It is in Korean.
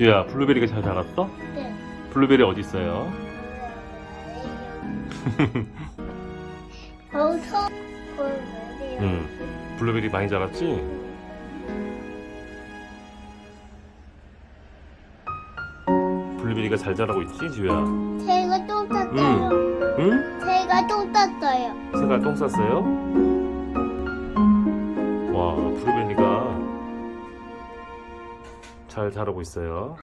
지우야 블루베리가 잘 자랐어? 네. 블루베리 어디 있어요? 엄청 보여요. 응 블루베리 많이 자랐지? 블루베리가 잘 자라고 있지 지우야? 제가 똥 쌌어요. 응? 제가 똥 쌌어요. 새가 똥 쌌어요? 와 블루베리가 잘 자라고 있어요